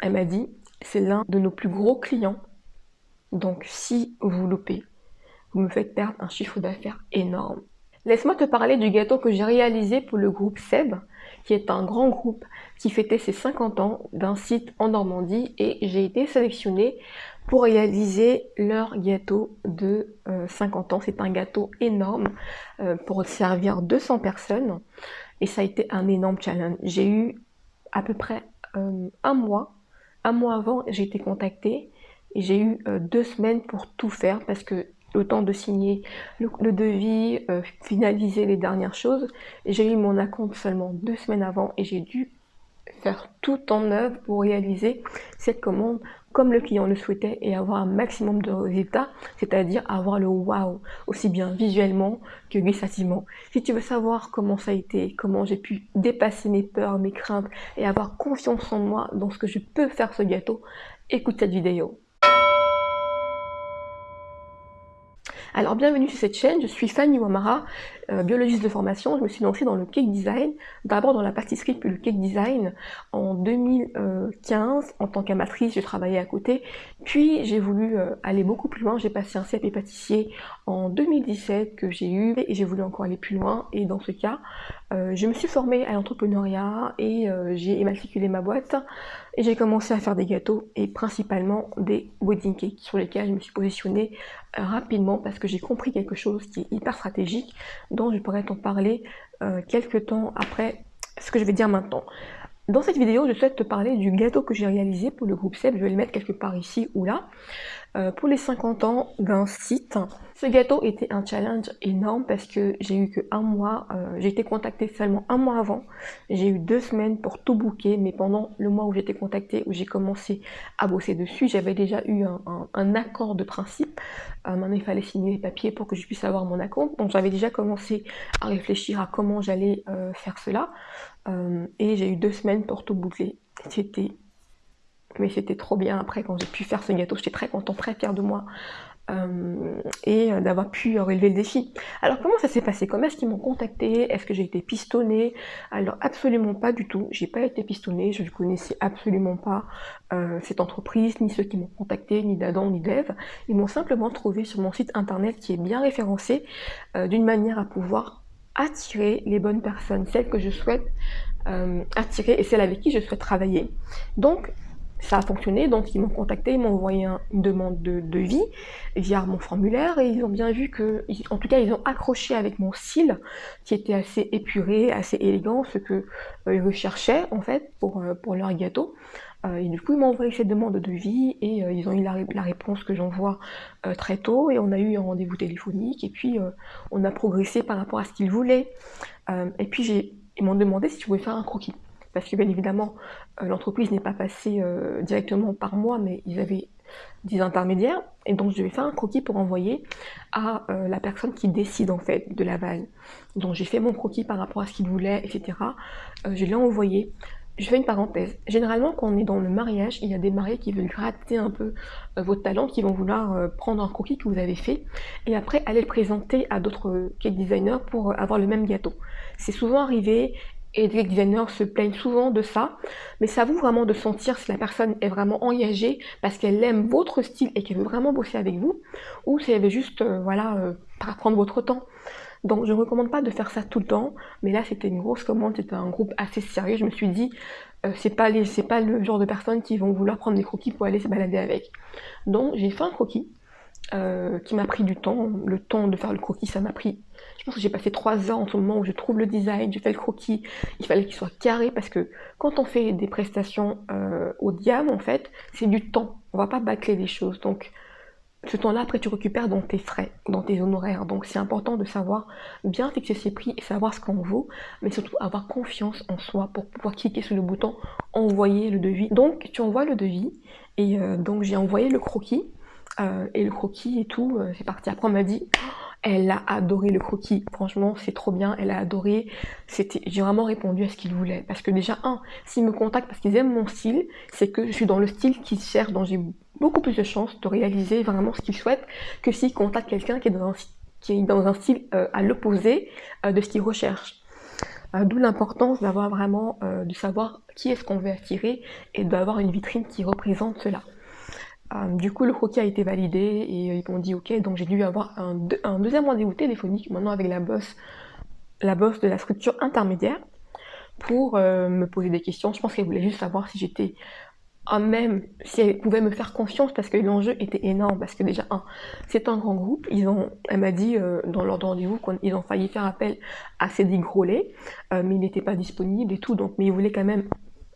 Elle m'a dit, c'est l'un de nos plus gros clients. Donc si vous loupez, vous me faites perdre un chiffre d'affaires énorme. Laisse-moi te parler du gâteau que j'ai réalisé pour le groupe Seb, qui est un grand groupe qui fêtait ses 50 ans d'un site en Normandie et j'ai été sélectionnée pour réaliser leur gâteau de 50 euh, ans. C'est un gâteau énorme euh, pour servir 200 personnes et ça a été un énorme challenge. J'ai eu à peu près euh, un mois, un mois avant, j'ai été contactée et j'ai eu deux semaines pour tout faire parce que le temps de signer le, devis, finaliser les dernières choses. J'ai eu mon acompte seulement deux semaines avant et j'ai dû faire tout en œuvre pour réaliser cette commande comme le client le souhaitait et avoir un maximum de résultats, c'est-à-dire avoir le wow, aussi bien visuellement que gustativement. Si tu veux savoir comment ça a été, comment j'ai pu dépasser mes peurs, mes craintes et avoir confiance en moi dans ce que je peux faire ce gâteau, écoute cette vidéo. Alors bienvenue sur cette chaîne, je suis Fanny Wamara, euh, biologiste de formation. Je me suis lancée dans le cake design, d'abord dans la pâtisserie puis le cake design en 2015 en tant qu'amatrice, j'ai travaillé à côté. Puis j'ai voulu euh, aller beaucoup plus loin, j'ai passé un CAP pâtissier en 2017 que j'ai eu et j'ai voulu encore aller plus loin et dans ce cas, euh, je me suis formée à l'entrepreneuriat et j'ai immatriculé ma boîte et j'ai commencé à faire des gâteaux et principalement des wedding cakes sur lesquels je me suis positionnée rapidement parce que j'ai compris quelque chose qui est hyper stratégique, je pourrais t'en parler euh, quelques temps après ce que je vais dire maintenant. Dans cette vidéo, je souhaite te parler du gâteau que j'ai réalisé pour le groupe SEB. Je vais le mettre quelque part ici ou là. Euh, pour les 50 ans d'un site. Ce gâteau était un challenge énorme parce que j'ai eu que un mois, euh, j'ai été contactée seulement un mois avant. J'ai eu deux semaines pour tout booker, mais pendant le mois où j'étais contactée, où j'ai commencé à bosser dessus, j'avais déjà eu un, accord de principe. Euh, maintenant, il fallait signer les papiers pour que je puisse avoir mon accord. Donc, j'avais déjà commencé à réfléchir à comment j'allais faire cela. et j'ai eu deux semaines pour tout boucler. C'était mais c'était trop bien après quand j'ai pu faire ce gâteau, j'étais très contente, très fière de moi euh, et euh, d'avoir pu relever le défi. Alors comment ça s'est passé? Comment est-ce qu'ils m'ont contacté? Est-ce que j'ai été pistonnée? Alors absolument pas du tout, j'ai pas été pistonnée, je ne connaissais absolument pas euh, cette entreprise, ni ceux qui m'ont contacté, ni d'Adam, ni d'Eve. Ils m'ont simplement trouvé sur mon site internet qui est bien référencé d'une manière à pouvoir attirer les bonnes personnes, celles que je souhaite attirer et celles avec qui je souhaite travailler. Donc ça a fonctionné, donc ils m'ont contacté, ils m'ont envoyé une demande de devis via mon formulaire et ils ont bien vu que, en tout cas ils ont accroché avec mon style qui était assez épuré, assez élégant, ce que euh, ils recherchaient en fait pour, euh, pour leur gâteau. Euh, et du coup ils m'ont envoyé cette demande de devis et ils ont eu la, la réponse que j'envoie très tôt et on a eu un rendez-vous téléphonique et puis on a progressé par rapport à ce qu'ils voulaient. et puis ils m'ont demandé si je pouvais faire un croquis parce que bien évidemment, euh, l'entreprise n'est pas passée euh, directement par moi, mais ils avaient des intermédiaires, et donc je vais faire un croquis pour envoyer à euh, la personne qui décide en fait de l'aval. Donc j'ai fait mon croquis par rapport à ce qu'il voulait, etc. je l'ai envoyé. Je fais une parenthèse. Généralement, quand on est dans le mariage, il y a des mariés qui veulent gratter un peu votre talent, qui vont vouloir prendre un croquis que vous avez fait, et après aller le présenter à d'autres cake designers pour avoir le même gâteau. C'est souvent arrivé, et les designers se plaignent souvent de ça, mais ça vous vraiment de sentir si la personne est vraiment engagée parce qu'elle aime votre style et qu'elle veut vraiment bosser avec vous, ou si elle veut juste, euh, voilà, euh, prendre votre temps. Donc je ne recommande pas de faire ça tout le temps, mais là c'était une grosse commande, c'était un groupe assez sérieux, je me suis dit, euh, c'est pas, pas le genre de personnes qui vont vouloir prendre des croquis pour aller se balader avec. Donc j'ai fait un croquis, euh, qui m'a pris du temps. Le temps de faire le croquis, ça m'a pris... J'ai passé trois ans en ce moment où je trouve le design, j'ai fait le croquis. Il fallait qu'il soit carré parce que quand on fait des prestations euh, de gamme, en fait, c'est du temps. On va pas bâcler les choses. Donc, ce temps-là, après, tu récupères dans tes frais, dans tes honoraires. Donc, c'est important de savoir bien fixer ses prix et savoir ce qu'on vaut, mais surtout avoir confiance en soi pour pouvoir cliquer sur le bouton envoyer le devis. Donc, tu envoies le devis et euh, donc j'ai envoyé le croquis euh, et le croquis et tout, c'est parti. Après, on m'a dit, elle a adoré le croquis. Franchement, c'est trop bien. Elle a adoré. C'était, j'ai vraiment répondu à ce qu'il voulait. Parce que déjà, un, s'ils me contactent parce qu'ils aiment mon style, c'est que je suis dans le style qu'ils cherchent, dont j'ai beaucoup plus de chances de réaliser vraiment ce qu'ils souhaitent que s'ils contactent quelqu'un qui est dans un, style euh, à l'opposé de ce qu'ils recherchent. D'où l'importance d'avoir vraiment, de savoir qui est-ce qu'on veut attirer et d'avoir une vitrine qui représente cela. Du coup, le croquis a été validé et ils m'ont dit ok, donc j'ai dû avoir un, deuxième rendez-vous téléphonique maintenant avec la boss, la boss de la structure intermédiaire pour me poser des questions. Je pense qu'elle voulait juste savoir si j'étais même si elle pouvait me faire confiance parce que l'enjeu était énorme parce que déjà c'est un grand groupe ils ont elle m'a dit euh, dans leur rendez-vous qu'ils ont failli faire appel à Cédric Grolet euh, mais il n'était pas disponible et tout donc mais ils voulaient quand même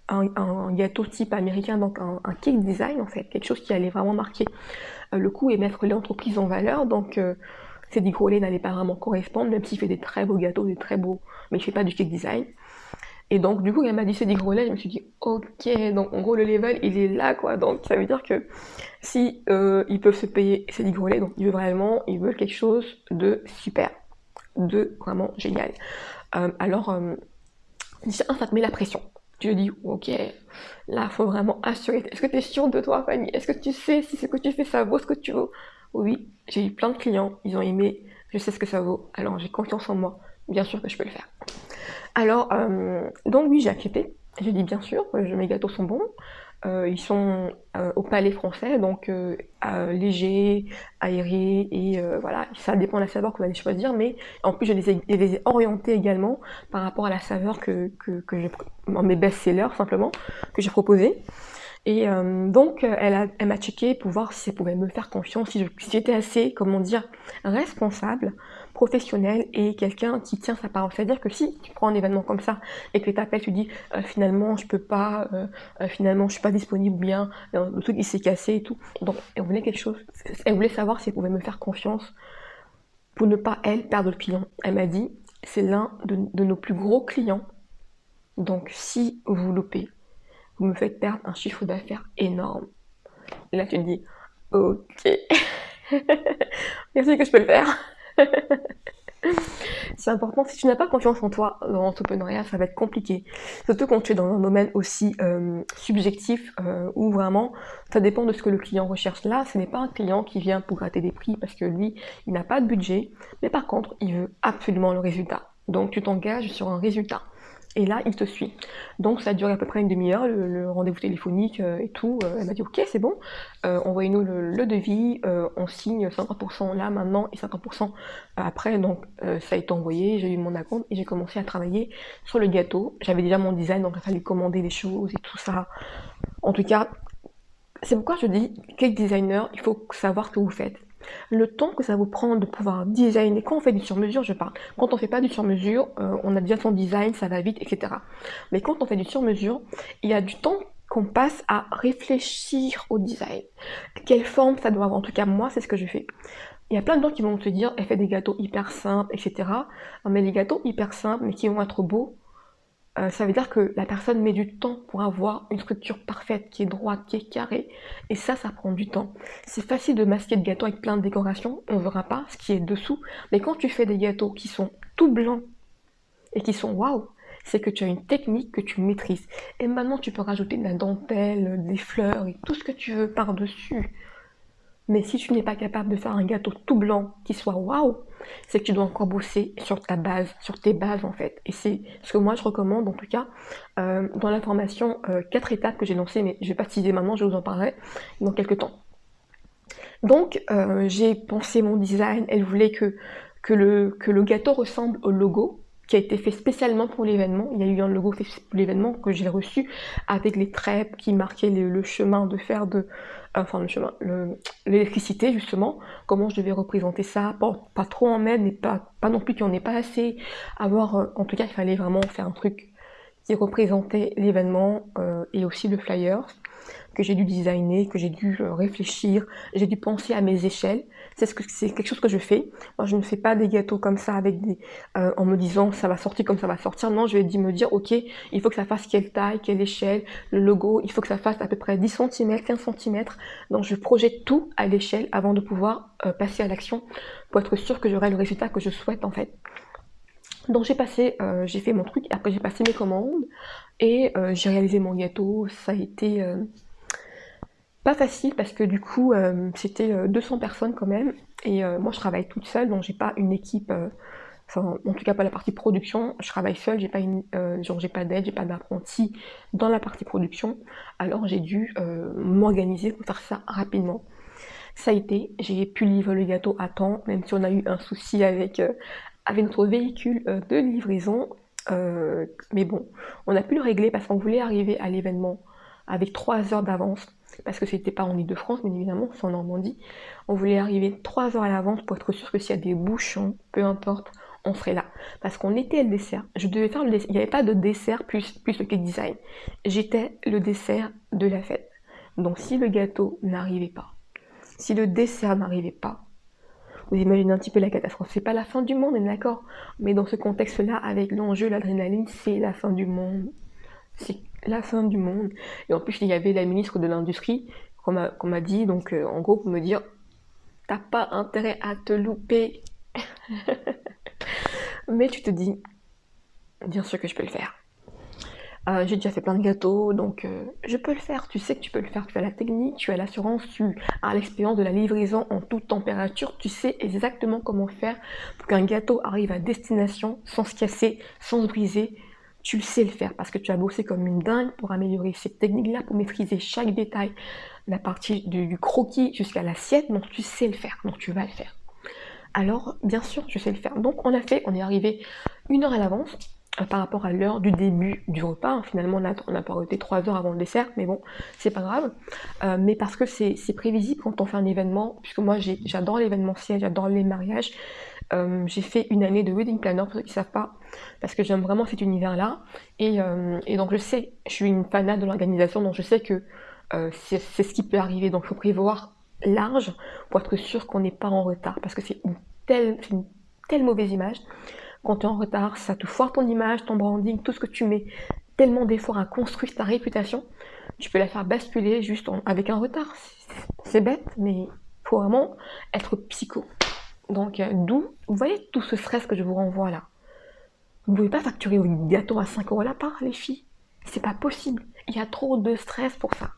un, gâteau type américain donc un, cake design en fait quelque chose qui allait vraiment marquer euh, le coup et mettre l'entreprise en valeur donc Cédric Grolet n'allait pas vraiment correspondre même s'il fait des très beaux gâteaux des très beaux mais il fait pas du cake design et donc, du coup, elle m'a dit des gros je me suis dit, ok, donc en gros, le level, il est là, quoi. Donc, ça veut dire que si euh, ils peuvent se payer ces 10 donc ils veulent vraiment, ils veulent quelque chose de super, de vraiment génial. Euh, alors, euh, ça te met la pression. Tu dis, ok, là, faut vraiment assurer. Est-ce que tu es sûr de toi, Fanny? Est-ce que tu sais si ce que tu fais, ça vaut ce que tu veux Oui, j'ai eu plein de clients, ils ont aimé, je sais ce que ça vaut, alors j'ai confiance en moi, bien sûr que je peux le faire. Alors, euh, donc oui, j'ai accepté. J'ai dit bien sûr, mes gâteaux sont bons. Euh, ils sont euh, au palais français, donc légers, aérés, et voilà, ça dépend de la saveur que vous allez choisir, mais en plus je les ai, orientés également par rapport à la saveur que, mes best-sellers simplement, que j'ai proposé. Et donc, elle, elle m'a checké pour voir si elle pouvait me faire confiance, si j'étais assez, comment dire, responsable professionnel et quelqu'un qui tient sa parole. C'est-à-dire que si tu prends un événement comme ça et que tu t'appelles, tu dis euh, finalement je peux pas, euh, euh, finalement je suis pas disponible bien, le truc il s'est cassé et tout. Donc elle voulait quelque chose, elle voulait savoir si elle pouvait me faire confiance pour ne pas elle perdre le client. Elle m'a dit c'est l'un de, nos plus gros clients. Donc si vous loupez, vous me faites perdre un chiffre d'affaires énorme. Et là tu te dis ok. Merci que je peux le faire. c'est important. Si tu n'as pas confiance en toi dans l'entrepreneuriat, ça va être compliqué. Surtout quand tu es dans un domaine aussi euh, subjectif euh, où vraiment ça dépend de ce que le client recherche. Là, ce n'est pas un client qui vient pour gratter des prix parce que lui, il n'a pas de budget, mais par contre, il veut absolument le résultat. Donc tu t'engages sur un résultat. Et là, il te suit. Donc ça a duré à peu près une demi-heure, le, rendez-vous téléphonique euh, et tout. Euh, elle m'a dit ok, c'est bon, euh, envoyez-nous le, devis, on signe 50% là maintenant et 50% après. Donc ça a été envoyé, j'ai eu mon acompte et j'ai commencé à travailler sur le gâteau. J'avais déjà mon design, donc il fallait commander des choses et tout ça. En tout cas, c'est pourquoi je dis, cake designer, il faut savoir ce que vous faites le temps que ça vous prend de pouvoir designer, quand on fait du sur-mesure, je parle, quand on fait pas du sur-mesure, euh, on a déjà son design, ça va vite, etc. Mais quand on fait du sur-mesure, il y a du temps qu'on passe à réfléchir au design. Quelle forme ça doit avoir En tout cas, moi, c'est ce que je fais. Il y a plein de gens qui vont te dire, elle fait des gâteaux hyper simples, etc. Mais les gâteaux hyper simples, mais qui vont être beaux, euh, ça veut dire que la personne met du temps pour avoir une structure parfaite, qui est droite, qui est carrée, et ça, ça prend du temps. C'est facile de masquer de gâteaux avec plein de décorations, on verra pas ce qui est dessous, mais quand tu fais des gâteaux qui sont tout blancs et qui sont waouh, c'est que tu as une technique que tu maîtrises. Et maintenant, tu peux rajouter de la dentelle, des fleurs et tout ce que tu veux par-dessus. Mais si tu n'es pas capable de faire un gâteau tout blanc qui soit waouh, c'est que tu dois encore bosser sur ta base, sur tes bases en fait. Et c'est ce que moi je recommande en tout cas euh, dans la formation 4 euh, étapes que j'ai lancée, mais je vais pas te maintenant, je vous en parlerai dans quelques temps. Donc euh, j'ai pensé mon design, elle voulait que, le, le gâteau ressemble au logo qui a été fait spécialement pour l'événement. Il y a eu un logo fait pour l'événement que j'ai reçu avec les trèpes qui marquaient le, chemin de fer de, enfin le chemin, l'électricité justement, comment je devais représenter ça, pas trop en pas, pas non plus qu'il n'y en ait pas assez. Avoir, euh, en tout cas, il fallait vraiment faire un truc qui représentait l'événement euh, et aussi le flyer que j'ai dû designer, que j'ai dû euh, réfléchir, j'ai dû penser à mes échelles. C'est ce que c'est quelque chose que je fais. Moi, je ne fais pas des gâteaux comme ça avec euh, en me disant ça va sortir comme ça va sortir. Non, je vais me dire ok, il faut que ça fasse quelle taille, quelle échelle, le logo, il faut que ça fasse à peu près 10 cm, 15 cm. Donc je projette tout à l'échelle avant de pouvoir euh, passer à l'action pour être sûr que j'aurai le résultat que je souhaite en fait. Donc j'ai passé, j'ai fait mon truc, après j'ai passé mes commandes et j'ai réalisé mon gâteau. Ça a été pas facile parce que du coup euh, c'était 200 euh, personnes quand même et euh, moi je travaille toute seule donc j'ai pas une équipe enfin en tout cas pas la partie production, je travaille seule, j'ai pas une, euh, genre j'ai pas d'aide, j'ai pas d'apprenti dans la partie production, alors j'ai dû euh, m'organiser pour faire ça rapidement. Ça a été, j'ai pu livrer le gâteau à temps, même si on a eu un souci avec, euh, avec notre véhicule de livraison, mais bon, on a pu le régler parce qu'on voulait arriver à l'événement avec trois heures d'avance, parce que c'était pas en Ile-de-France, mais évidemment, c'est en Normandie. On voulait arriver trois heures à l'avance pour être sûr que s'il y a des bouchons, peu importe, on serait là. Parce qu'on était le dessert. Je devais faire le dessert. Il n'y avait pas de dessert plus, plus le cake design. J'étais le dessert de la fête. Donc si le gâteau n'arrivait pas, si le dessert n'arrivait pas, vous imaginez un petit peu la catastrophe. C'est pas la fin du monde, on est d'accord. Mais dans ce contexte-là, avec l'enjeu, l'adrénaline, c'est la fin du monde. C'est la fin du monde. Et en plus, il y avait la ministre de l'Industrie qu'on m'a dit, donc euh, en gros, pour me dire, t'as pas intérêt à te louper. Mais tu te dis, bien sûr que je peux le faire. Euh, j'ai déjà fait plein de gâteaux, donc euh, je peux le faire. Tu sais que tu peux le faire. Tu as la technique, tu as l'assurance, tu as l'expérience de la livraison en toute température. Tu sais exactement comment faire pour qu'un gâteau arrive à destination sans se casser, sans se briser. Tu sais le faire parce que tu as bossé comme une dingue pour améliorer cette technique-là, pour maîtriser chaque détail, la partie du croquis jusqu'à l'assiette. Donc tu sais le faire, donc tu vas le faire alors bien sûr je sais le faire. Donc on a fait, on est arrivé une heure à l'avance par rapport à l'heure du début du repas. Finalement on a, on a pas arrêté trois heures avant le dessert, mais bon, c'est pas grave. Euh, mais parce que c'est prévisible quand on fait un événement, puisque moi j'adore l'événementiel, j'adore les mariages. Euh, j'ai fait une année de wedding planner pour ceux qui ne savent pas, parce que j'aime vraiment cet univers-là. Et, et, donc je sais, je suis une fanat de l'organisation, donc je sais que c'est ce qui peut arriver. Donc il faut prévoir large pour être sûr qu'on n'est pas en retard. Parce que c'est une telle mauvaise image. Quand tu es en retard, ça te foire ton image, ton branding, tout ce que tu mets tellement d'efforts à construire ta réputation, tu peux la faire basculer juste avec un retard. C'est bête, mais il faut vraiment être psycho. Donc, euh, d'où, vous voyez tout ce stress que je vous renvoie là. Vous ne pouvez pas facturer un gâteau à 5 euros la part, les filles. C'est pas possible. Il y a trop de stress pour ça.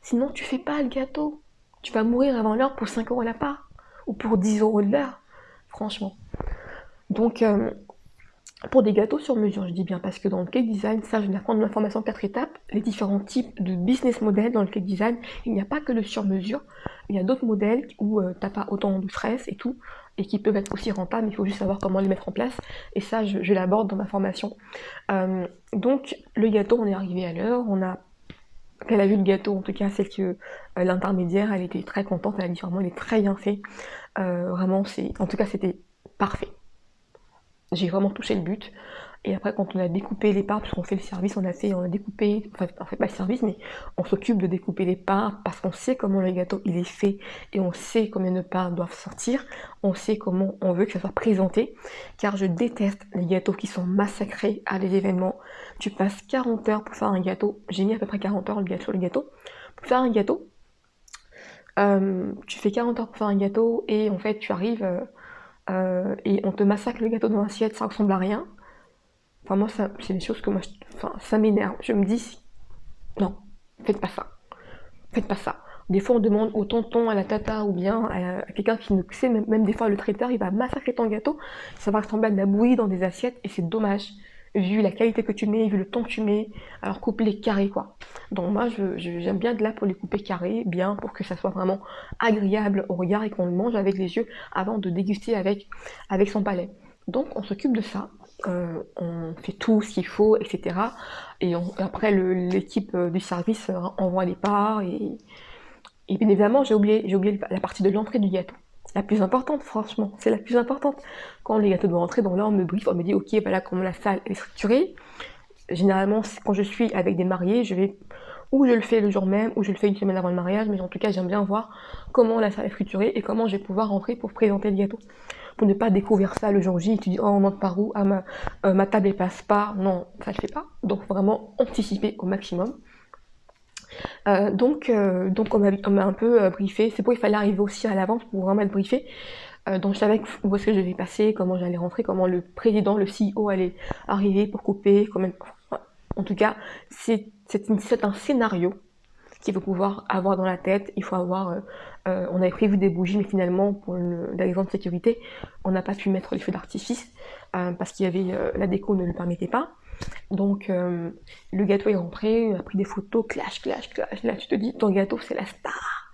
Sinon, tu fais pas le gâteau. Tu vas mourir avant l'heure pour 5 euros la part ou pour 10 euros de l'heure, franchement. Donc, euh, pour des gâteaux sur mesure, je dis bien, parce que dans le cake design, ça, je vais apprendre une information 4 étapes, les différents types de business models dans le cake design. Il n'y a pas que le sur mesure, il y a d'autres modèles où euh, t'as pas autant de stress et tout, et qui peuvent être aussi rentables, mais il faut juste savoir comment les mettre en place. Et ça, je, l'aborde dans ma formation. Euh, donc, le gâteau, on est arrivé à l'heure, on a elle a vu le gâteau, en tout cas celle que euh, l'intermédiaire, elle était très contente, elle a dit vraiment il est très bien fait. Euh, vraiment, c'est, en tout cas c'était parfait. J'ai vraiment touché le but. Et après, quand on a découpé les parts, puisqu'on fait le service, on a fait, on a découpé, enfin, on fait pas le service, mais on s'occupe de découper les parts parce qu'on sait comment le gâteau il est fait et on sait combien de parts doivent sortir. On sait comment on veut que ça soit présenté. Car je déteste les gâteaux qui sont massacrés à des événements. Tu passes 40 heures pour faire un gâteau. J'ai mis à peu près 40 heures le gâteau, le gâteau. Pour faire un gâteau, euh, tu fais 40 heures pour faire un gâteau et en fait tu arrives euh, euh, et on te massacre le gâteau dans l'assiette, ça ressemble à rien Enfin, moi, c'est des choses que moi, ça m'énerve. Je me dis, non, faites pas ça. Faites pas ça. Des fois, on demande au tonton, à la tata, ou bien à, quelqu'un qui ne sait, même, même, des fois, le traiteur, il va massacrer ton gâteau. Ça va ressembler à de la bouillie dans des assiettes, et c'est dommage. Vu la qualité que tu mets, vu le temps que tu mets, alors coupe les carrés, quoi. Donc moi, j'aime bien de là pour les couper carrés, bien, pour que ça soit vraiment agréable au regard et qu'on le mange avec les yeux avant de déguster avec, avec son palais. Donc on s'occupe de ça. Euh, on fait tout ce qu'il faut, etc. Et après, l'équipe euh, du service euh, envoie les parts. Et, bien évidemment, j'ai oublié, oublié la partie de l'entrée du gâteau. La plus importante, franchement, c'est la plus importante. Quand les gâteaux doivent rentrer, donc là, on me brief, on me dit, ok, voilà comment la salle est structurée. Généralement, quand je suis avec des mariés, je vais ou je le fais le jour même, ou je le fais une semaine avant le mariage, mais en tout cas, j'aime bien voir comment la salle est structurée et comment je vais pouvoir rentrer pour présenter le gâteau. Pour ne pas découvrir ça le jour J tu dis oh on monte par où? Ah, ma, euh, table ne passe pas. Non ça ne fait pas. Donc vraiment anticiper au maximum euh, donc, euh, donc on m'a un peu briefé c'est pour il fallait arriver aussi à l'avance pour vraiment être briefé donc je savais où est-ce que je devais passer, comment j'allais rentrer, comment le président, le CEO allait arriver pour couper, en tout cas c'est un scénario qu'il faut pouvoir avoir dans la tête. Il faut avoir, euh, euh, on avait prévu des bougies, mais finalement, pour des raisons de sécurité, on n'a pas pu mettre les feux d'artifice euh, parce qu'il y avait la déco ne le permettait pas. Donc le gâteau est rentré, on a pris des photos, clash, clash, clash. Là, tu te dis, ton gâteau c'est la star.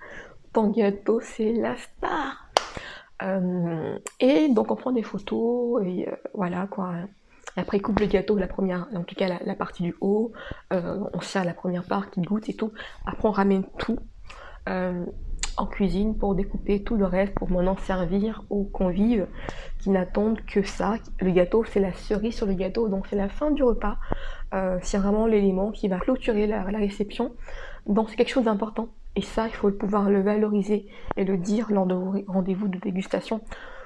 Ton gâteau c'est la star. et donc on prend des photos et voilà quoi. Après, coupe le gâteau, la première, en tout cas la, partie du haut. Euh, on sert la première part qui goûte et tout. Après, on ramène tout euh, en cuisine pour découper tout le reste pour maintenant servir aux convives qui n'attendent que ça. Le gâteau, c'est la cerise sur le gâteau, donc c'est la fin du repas. Euh, c'est vraiment l'élément qui va clôturer la, réception. Donc c'est quelque chose d'important. Et ça, il faut pouvoir le valoriser et le dire lors de vos rendez-vous de dégustation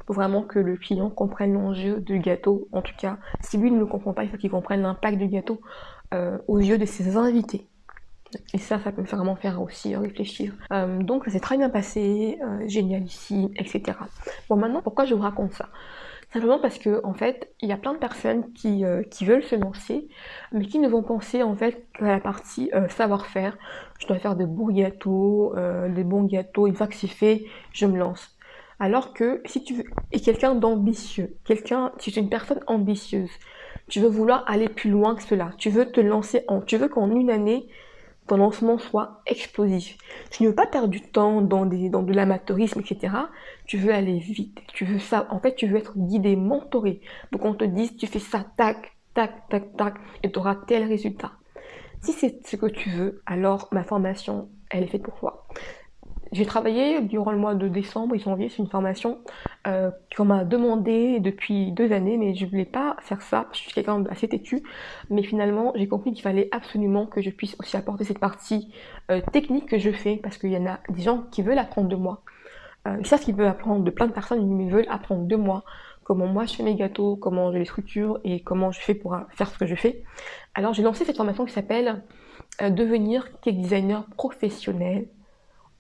faut vraiment que le client comprenne l'enjeu du gâteau. En tout cas, si lui ne le comprend pas, il faut qu'il comprenne l'impact du gâteau euh, aux yeux de ses invités. Et ça, ça peut vraiment faire aussi réfléchir. Euh, donc, ça s'est très bien passé, euh, génial ici, etc. Bon, maintenant, pourquoi je vous raconte ça? Simplement parce que, en fait, il y a plein de personnes qui, qui, veulent se lancer, mais qui ne vont penser, en fait, qu'à la partie savoir-faire. Je dois faire de beaux gâteaux, des bons gâteaux, une fois que c'est fait, je me lance. Alors que si tu es quelqu'un d'ambitieux, quelqu'un, si tu es une personne ambitieuse, tu veux vouloir aller plus loin que cela, tu veux te lancer en, tu veux qu'en une année, ton lancement soit explosif. Tu ne veux pas perdre du temps dans, des, dans de l'amateurisme, etc. Tu veux aller vite. Tu veux ça. En fait, tu veux être guidé, mentoré. Donc, on te dise, tu fais ça, tac, tac, tac, tac, et tu auras tel résultat. Si c'est ce que tu veux, alors ma formation, elle est faite pour toi. J'ai travaillé durant le mois de décembre et janvier sur une formation euh, qu'on m'a demandé depuis deux années, mais je voulais pas faire ça parce que je suis quelqu'un d'assez têtu. Mais finalement, j'ai compris qu'il fallait absolument que je puisse aussi apporter cette partie euh, technique que je fais parce qu'il y en a des gens qui veulent apprendre de moi. Euh, ils savent qu'ils veulent apprendre de plein de personnes, mais ils veulent apprendre de moi comment moi je fais mes gâteaux, comment je les structure et comment je fais pour faire ce que je fais. Alors j'ai lancé cette formation qui s'appelle Devenir cake designer professionnel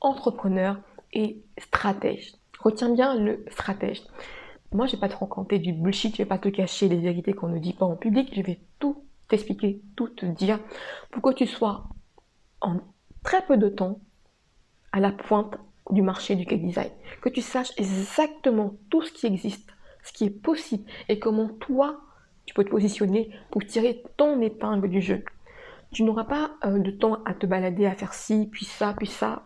entrepreneur et stratège. Retiens bien le stratège. Moi, je vais pas te raconter du bullshit, je vais pas te cacher les vérités qu'on ne dit pas en public, je vais tout t'expliquer, tout te dire pour que tu sois en très peu de temps à la pointe du marché du cake design. Que tu saches exactement tout ce qui existe, ce qui est possible et comment toi, tu peux te positionner pour tirer ton épingle du jeu. Tu n'auras pas euh, de temps à te balader, à faire ci, puis ça, puis ça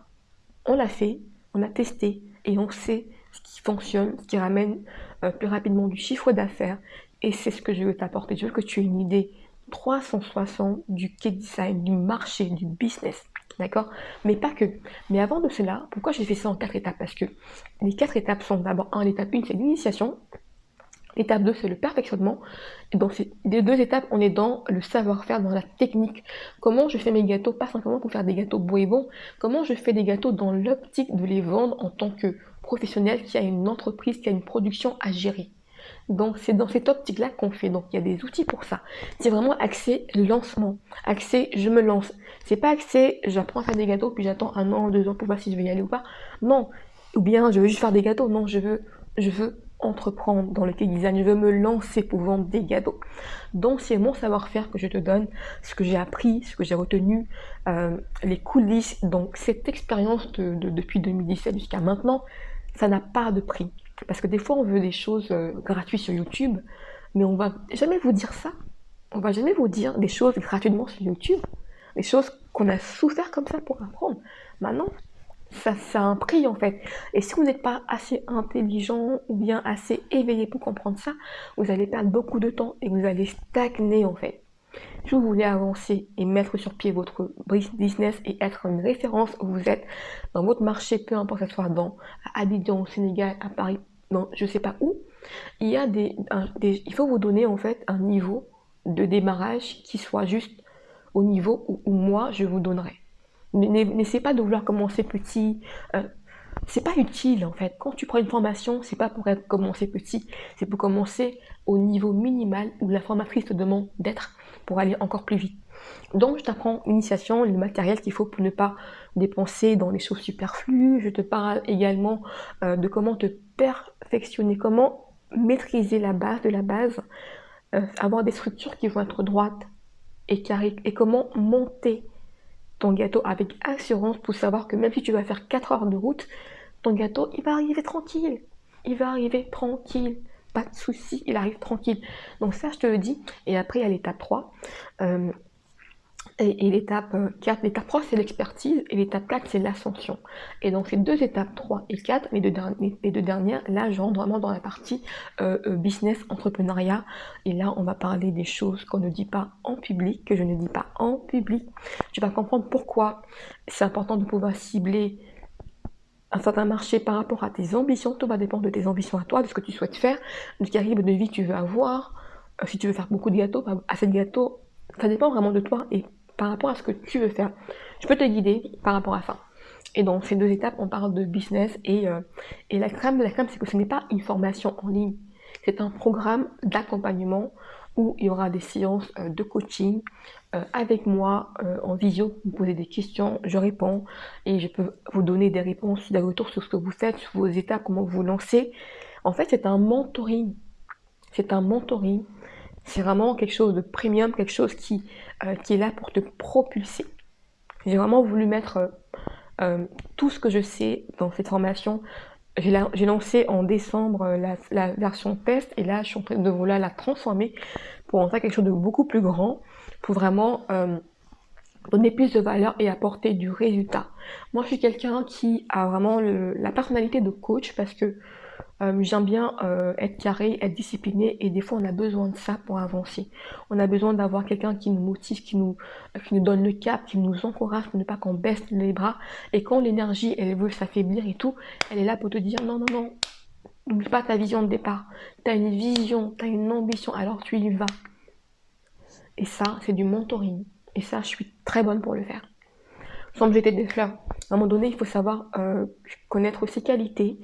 on l'a fait, on a testé et on sait ce qui fonctionne, ce qui ramène euh, plus rapidement du chiffre d'affaires. Et c'est ce que je veux t'apporter. Je veux que tu aies une idée 360 du cake design, du marché, du business. D'accord? Mais pas que. Mais avant de cela, pourquoi j'ai fait ça en quatre étapes? Parce que les quatre étapes sont d'abord, un, l'étape 1, c'est l'initiation. L'étape 2, c'est le perfectionnement. Et dans ces deux étapes, on est dans le savoir-faire, dans la technique. Comment je fais mes gâteaux, pas simplement pour faire des gâteaux beaux et bons. Comment je fais des gâteaux dans l'optique de les vendre en tant que professionnel qui a une entreprise, qui a une production à gérer? Donc c'est dans cette optique-là qu'on fait. Donc il y a des outils pour ça. C'est vraiment accès lancement, accès je me lance. C'est pas accès j'apprends à faire des gâteaux puis j'attends un an, deux ans pour voir si je vais y aller ou pas. Non. Ou bien je veux juste faire des gâteaux. Non, je veux, je veux entreprendre dans le cake design, je veux me lancer pour vendre des gâteaux. Donc c'est mon savoir-faire que je te donne, ce que j'ai appris, ce que j'ai retenu, euh, les coulisses. Donc cette expérience de, depuis 2017 jusqu'à maintenant, ça n'a pas de prix. Parce que des fois on veut des choses euh, gratuites sur YouTube, mais on va jamais vous dire ça. On va jamais vous dire des choses gratuitement sur YouTube, des choses qu'on a souffert comme ça pour apprendre. Maintenant, ça, ça a un prix en fait. Et si vous n'êtes pas assez intelligent ou bien assez éveillé pour comprendre ça, vous allez perdre beaucoup de temps et vous allez stagner en fait. Si vous voulez avancer et mettre sur pied votre business et être une référence où vous êtes dans votre marché, peu importe que ce soit dans à Abidjan, au Sénégal, à Paris, dans je sais pas où, il y a des, il faut vous donner en fait un niveau de démarrage qui soit juste au niveau où moi je vous donnerai. N'essaie pas de vouloir commencer petit. Euh, c'est pas utile en fait. Quand tu prends une formation, c'est pas pour commencer petit, c'est pour commencer au niveau minimal où la formatrice te demande d'être pour aller encore plus vite. Donc je t'apprends l'initiation, le matériel qu'il faut pour ne pas dépenser dans les choses superflues. Je te parle également euh, de comment te perfectionner, comment maîtriser la base de la base, euh, avoir des structures qui vont être droites et carrées, et comment monter ton gâteau avec assurance pour savoir que même si tu vas faire 4 heures de route, ton gâteau, il va arriver tranquille. Il va arriver tranquille. Pas de souci, il arrive tranquille. Donc ça, je te le dis. Et après, a l'étape 3. Et, l'étape 4, euh, l'étape 3 c'est l'expertise et l'étape 4 c'est l'ascension. Et donc ces deux étapes 3 et 4, les deux, les deux dernières, là je rentre vraiment dans la partie euh, euh, business, entrepreneuriat. Et là on va parler des choses qu'on ne dit pas en public, que je ne dis pas en public. Tu vas comprendre pourquoi c'est important de pouvoir cibler un certain marché par rapport à tes ambitions. Tout va dépendre de tes ambitions à toi, de ce que tu souhaites faire, de calibre de vie que tu veux avoir. si tu veux faire beaucoup de gâteaux, assez de gâteaux, ça dépend vraiment de toi et par rapport à ce que tu veux faire. Je peux te guider par rapport à ça. Et dans ces deux étapes, on parle de business et, euh, et la crème de la crème, c'est que ce n'est pas une formation en ligne. C'est un programme d'accompagnement où il y aura des séances euh, de coaching euh, avec moi en visio. Vous posez des questions, je réponds et je peux vous donner des réponses, des retours sur ce que vous faites, sur vos étapes, comment vous lancez. En fait, c'est un mentoring. C'est un mentoring c'est vraiment quelque chose de premium, quelque chose qui, euh, qui est là pour te propulser. J'ai vraiment voulu mettre euh, euh, tout ce que je sais dans cette formation. J'ai lancé en décembre la, version test et là je suis en train de vouloir la transformer pour en faire quelque chose de beaucoup plus grand, pour vraiment donner plus de valeur et apporter du résultat. Moi je suis quelqu'un qui a vraiment la personnalité de coach parce que euh, j'aime bien euh, être carré, être discipliné et des fois on a besoin de ça pour avancer. On a besoin d'avoir quelqu'un qui nous motive, qui nous, qui nous donne le cap, qui nous encourage pour ne pas qu'on baisse les bras. Et quand l'énergie elle veut s'affaiblir et tout, elle est là pour te dire non, non, non, n'oublie pas ta vision de départ. Tu as une vision, tu as une ambition, alors tu y vas. Et ça, c'est du mentoring. Et ça, je suis très bonne pour le faire. Sans me jeter des fleurs. À un moment donné, il faut savoir euh, connaître ses qualités,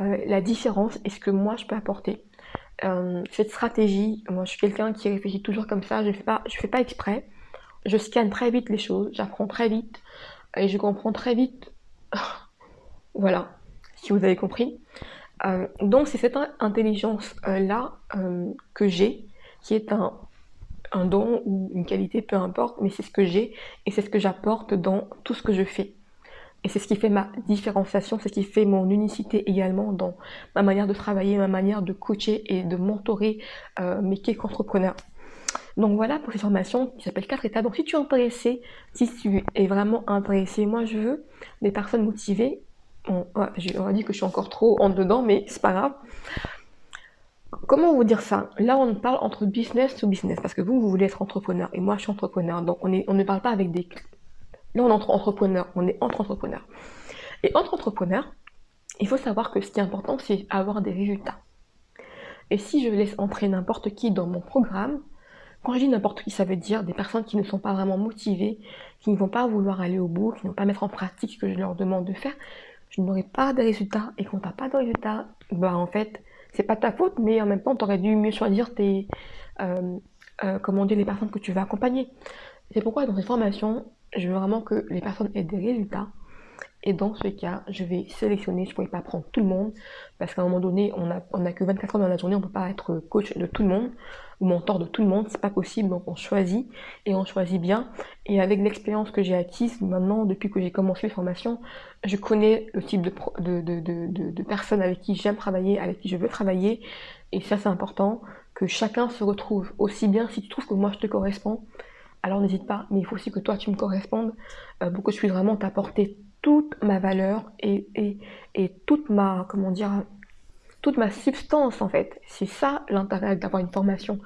euh, la différence et ce que moi je peux apporter. Euh, cette stratégie, moi je suis quelqu'un qui réfléchit toujours comme ça, je ne fais, pas, fais pas exprès. Je scanne très vite les choses, j'apprends très vite et je comprends très vite. voilà, si vous avez compris. Euh, donc c'est cette intelligence-là que j'ai, qui est un don ou une qualité, peu importe, mais c'est ce que j'ai et c'est ce que j'apporte dans tout ce que je fais. Et c'est ce qui fait ma différenciation, c'est ce qui fait mon unicité également dans ma manière de travailler, ma manière de coacher et de mentorer euh, mes cake entrepreneurs. Donc voilà pour cette formation qui s'appelle 4 étapes. Donc si tu es intéressé, si tu es vraiment intéressé, moi je veux des personnes motivées. on va dire que je suis encore trop en dedans, mais c'est pas grave. Comment vous dire ça? Là, on parle entre business to business, parce que vous, vous voulez être entrepreneur, et moi, je suis entrepreneur. Donc, on, on ne parle pas avec des, Là, on entre entrepreneurs, on est entre entrepreneurs. Et entre entrepreneurs, il faut savoir que ce qui est important, c'est avoir des résultats. Et si je laisse entrer n'importe qui dans mon programme, quand je dis n'importe qui, ça veut dire des personnes qui ne sont pas vraiment motivées, qui ne vont pas vouloir aller au bout, qui ne vont pas mettre en pratique ce que je leur demande de faire, je n'aurai pas de résultats. Et quand tu n'as pas de résultats, bah en fait, c'est pas ta faute, mais en même temps, tu aurais dû mieux choisir tes, euh, euh, les personnes que tu vas accompagner. C'est pourquoi dans cette formation, je veux vraiment que les personnes aient des résultats. Et dans ce cas, je vais sélectionner, je ne pourrais pas prendre tout le monde, parce qu'à un moment donné, on n'a a que 24 heures dans la journée, on ne peut pas être coach de tout le monde, ou mentor de tout le monde, c'est pas possible, donc on choisit, et on choisit bien. Et avec l'expérience que j'ai acquise maintenant, depuis que j'ai commencé les formations, je connais le type de, de, de, de personnes avec qui j'aime travailler, avec qui je veux travailler, et ça c'est important, que chacun se retrouve, aussi bien si tu trouves que moi je te correspond, alors n'hésite pas, mais il faut aussi que toi tu me correspondes euh, pour que je puisse vraiment t'apporter toute ma valeur et, toute ma, comment dire, toute ma substance en fait. C'est ça l'intérêt d'avoir une formation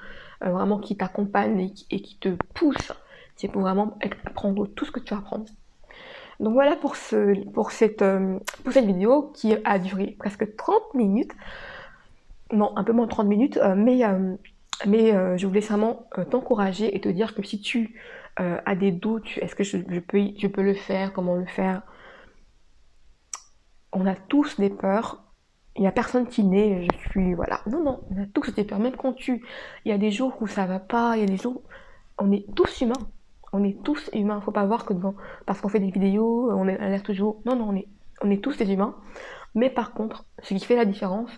euh, vraiment qui t'accompagne et, qui te pousse. C'est pour vraiment apprendre tout ce que tu vas apprendre. Donc voilà pour, ce, pour, cette, euh, pour cette vidéo qui a duré presque 30 minutes. Non, un peu moins de 30 minutes, mais mais euh, je voulais vraiment euh, t'encourager et te dire que si tu euh, as des doutes, est-ce que je, peux, je peux le faire, comment le faire? On a tous des peurs. Il n'y a personne qui naît, je suis, voilà. Non, non, on a tous des peurs. Même quand tu, il y a des jours où ça va pas, il y a des jours, on est tous humains. On est tous humains. Faut pas voir que devant, parce qu'on fait des vidéos, on est l'air toujours. Non, non, on est, on est tous des humains. Mais par contre, ce qui fait la différence,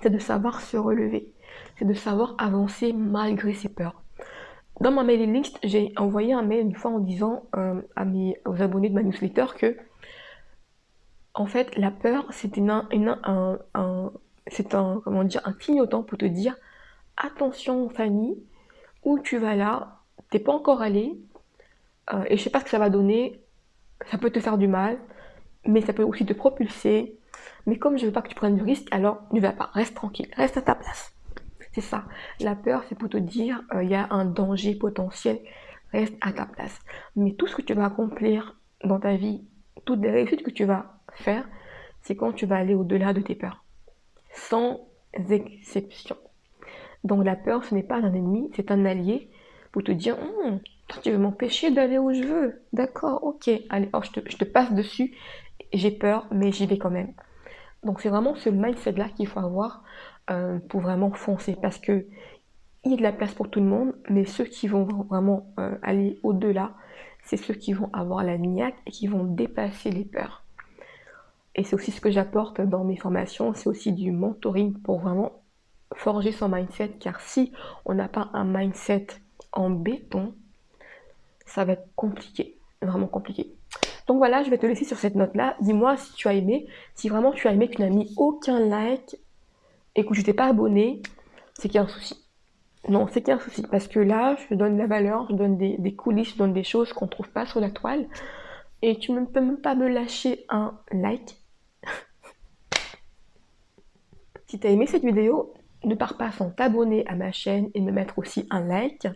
c'est de savoir se relever c'est de savoir avancer malgré ses peurs. dans ma mailing list, j'ai envoyé un mail une fois en disant euh, à mes, aux abonnés de ma newsletter que, en fait, la peur, c'est un, un, un, comment dire, un clignotant pour te dire, attention Fanny, où tu vas là, t'es pas encore allé, euh, et je sais pas ce que ça va donner, ça peut te faire du mal, mais ça peut aussi te propulser. Mais comme je veux pas que tu prennes du risque, alors ne va pas, reste tranquille, reste à ta place. C'est ça. La peur, c'est pour te dire, euh, il y a un danger potentiel, reste à ta place. Mais tout ce que tu vas accomplir dans ta vie, toutes les réussites que tu vas faire, c'est quand tu vas aller au-delà de tes peurs. Sans exception. Donc la peur, ce n'est pas un ennemi, c'est un allié pour te dire, hum, tu veux m'empêcher d'aller où je veux. D'accord, ok, allez, oh, je, te, je te passe dessus, j'ai peur, mais j'y vais quand même. Donc c'est vraiment ce mindset-là qu'il faut avoir euh, pour vraiment foncer parce que il y a de la place pour tout le monde, mais ceux qui vont vraiment euh, aller au-delà, c'est ceux qui vont avoir la niaque et qui vont dépasser les peurs. Et c'est aussi ce que j'apporte dans mes formations, c'est aussi du mentoring pour vraiment forger son mindset, car si on n'a pas un mindset en béton, ça va être compliqué, vraiment compliqué. Donc voilà, je vais te laisser sur cette note-là. Dis-moi si tu as aimé. Si vraiment tu as aimé, tu n'as mis aucun like, et que je t'ai pas abonné, c'est qu'il y a un souci. Non, c'est qu'il y a un souci. Parce que là, je donne la valeur, je donne des, coulisses, je donne des choses qu'on trouve pas sur la toile. Et tu ne peux même pas me lâcher un like. si tu as aimé cette vidéo, ne pars pas sans t'abonner à ma chaîne et me mettre aussi un like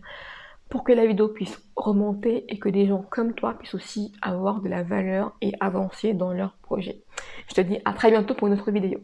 pour que la vidéo puisse remonter et que des gens comme toi puissent aussi avoir de la valeur et avancer dans leur projet. Je te dis à très bientôt pour une autre vidéo.